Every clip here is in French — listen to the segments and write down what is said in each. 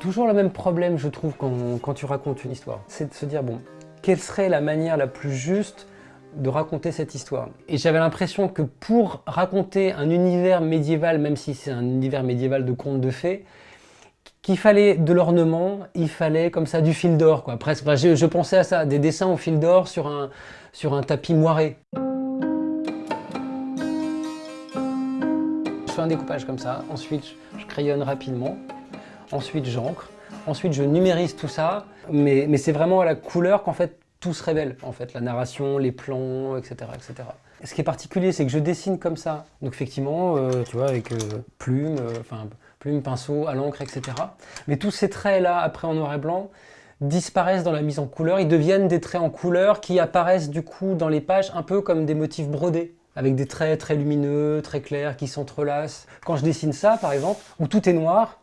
Toujours le même problème, je trouve, quand, tu racontes une histoire. C'est de se dire, bon, quelle serait la manière la plus juste de raconter cette histoire? Et j'avais l'impression que pour raconter un univers médiéval, même si c'est un univers médiéval de contes de fées, qu'il fallait de l'ornement, il fallait comme ça du fil d'or, quoi. Presque. je, pensais à ça, des dessins au fil d'or sur un tapis moiré. Je fais un découpage comme ça, ensuite je crayonne rapidement, ensuite j'encre, ensuite je numérise tout ça, mais, c'est vraiment à la couleur qu'en fait tout se révèle, en fait, la narration, les plans, etc. etc. Ce qui est particulier, c'est que je dessine comme ça, donc effectivement, euh, tu vois, avec euh, plume, euh, enfin, plume, pinceau, à l'encre, etc. Mais tous ces traits-là, après en noir et blanc, disparaissent dans la mise en couleur, ils deviennent des traits en couleur qui apparaissent du coup dans les pages un peu comme des motifs brodés, avec des traits très lumineux, très clairs, qui s'entrelacent. Quand je dessine ça, par exemple, où tout est noir,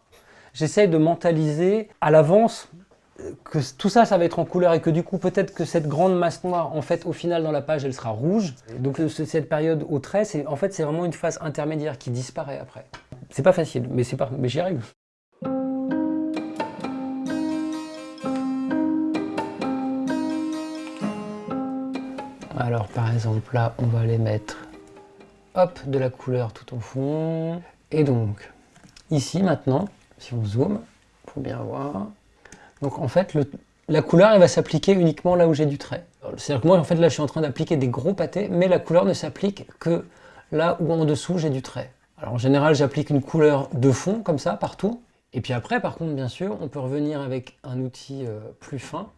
j'essaye de mentaliser à l'avance que tout ça, ça va être en couleur et que du coup, peut-être que cette grande masse noire, en fait, au final, dans la page, elle sera rouge. Donc cette période au trait, en fait, c'est vraiment une phase intermédiaire qui disparaît après. C'est pas facile, mais, mais j'y arrive. Alors, par exemple, là, on va aller mettre, hop, de la couleur tout au fond. Et donc, ici, maintenant, si on zoome, pour bien voir, donc en fait, la couleur, elle va s'appliquer uniquement là où j'ai du trait. C'est-à-dire que moi, en fait, là, je suis en train d'appliquer des gros pâtés, mais la couleur ne s'applique que là où en dessous, j'ai du trait. Alors en général, j'applique une couleur de fond, comme ça, partout. Et puis après, par contre, bien sûr, on peut revenir avec un outil euh, plus fin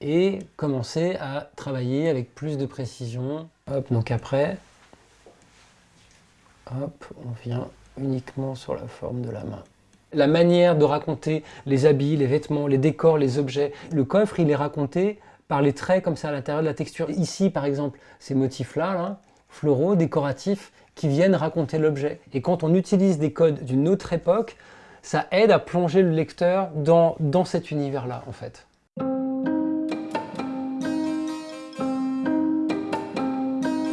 et commencer à travailler avec plus de précision. Hop, donc après, hop, on vient uniquement sur la forme de la main la manière de raconter les habits, les vêtements, les décors, les objets. Le coffre, il est raconté par les traits comme ça à l'intérieur de la texture. Ici, par exemple, ces motifs-là, floraux, décoratifs, qui viennent raconter l'objet. Et quand on utilise des codes d'une autre époque, ça aide à plonger le lecteur dans, dans cet univers-là, en fait.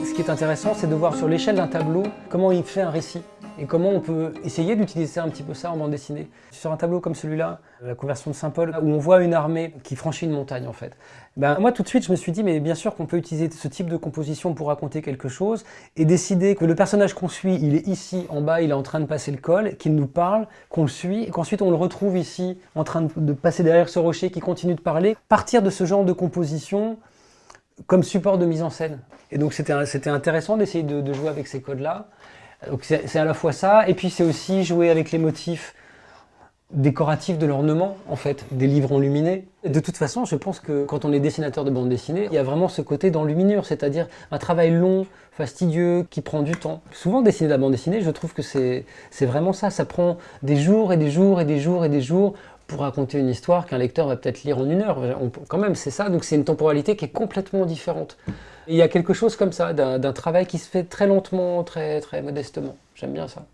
Ce qui est intéressant, c'est de voir sur l'échelle d'un tableau comment il fait un récit et comment on peut essayer d'utiliser un petit peu ça en bande dessinée. Sur un tableau comme celui-là, la conversion de Saint-Paul, où on voit une armée qui franchit une montagne en fait. Ben, moi tout de suite je me suis dit mais bien sûr qu'on peut utiliser ce type de composition pour raconter quelque chose et décider que le personnage qu'on suit, il est ici en bas, il est en train de passer le col, qu'il nous parle, qu'on le suit, et qu'ensuite on le retrouve ici en train de passer derrière ce rocher qui continue de parler. Partir de ce genre de composition comme support de mise en scène. Et donc c'était intéressant d'essayer de jouer avec ces codes-là. Donc c'est à la fois ça, et puis c'est aussi jouer avec les motifs décoratifs de l'ornement, en fait, des livres enluminés. De toute façon, je pense que quand on est dessinateur de bande dessinée, il y a vraiment ce côté d'enluminure, c'est-à-dire un travail long, fastidieux, qui prend du temps. Souvent, dessiner de la bande dessinée, je trouve que c'est vraiment ça. Ça prend des jours et des jours et des jours et des jours raconter une histoire qu'un lecteur va peut-être lire en une heure. quand même, c'est ça. Donc c'est une temporalité qui est complètement différente. il y a quelque chose comme ça, d'un travail qui se fait très lentement, très, très modestement. J'aime bien ça.